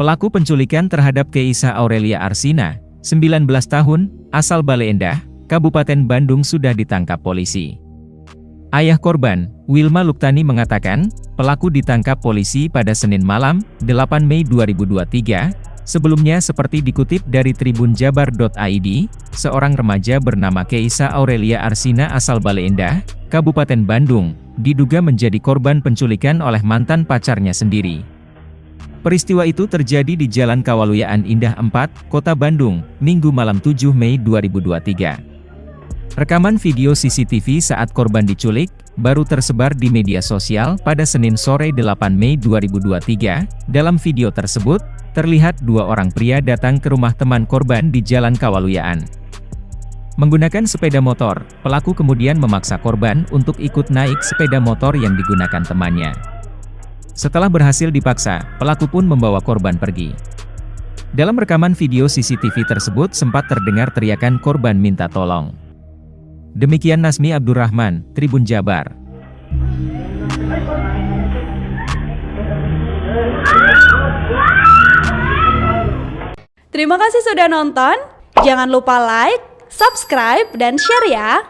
Pelaku penculikan terhadap Keisa Aurelia Arsina, 19 tahun, asal Bale Endah, Kabupaten Bandung sudah ditangkap polisi. Ayah korban, Wilma Luktani mengatakan, pelaku ditangkap polisi pada Senin malam, 8 Mei 2023. Sebelumnya seperti dikutip dari tribunjabar.id, seorang remaja bernama Keisa Aurelia Arsina asal Bale Endah, Kabupaten Bandung, diduga menjadi korban penculikan oleh mantan pacarnya sendiri. Peristiwa itu terjadi di Jalan Kawaluyaan Indah 4, Kota Bandung, Minggu malam 7 Mei 2023. Rekaman video CCTV saat korban diculik, baru tersebar di media sosial pada Senin sore 8 Mei 2023. Dalam video tersebut, terlihat dua orang pria datang ke rumah teman korban di Jalan Kawaluyaan. Menggunakan sepeda motor, pelaku kemudian memaksa korban untuk ikut naik sepeda motor yang digunakan temannya. Setelah berhasil dipaksa, pelaku pun membawa korban pergi. Dalam rekaman video CCTV tersebut sempat terdengar teriakan korban minta tolong. Demikian Nasmi Abdurrahman, Tribun Jabar. Terima kasih sudah nonton. Jangan lupa like, subscribe, dan share ya.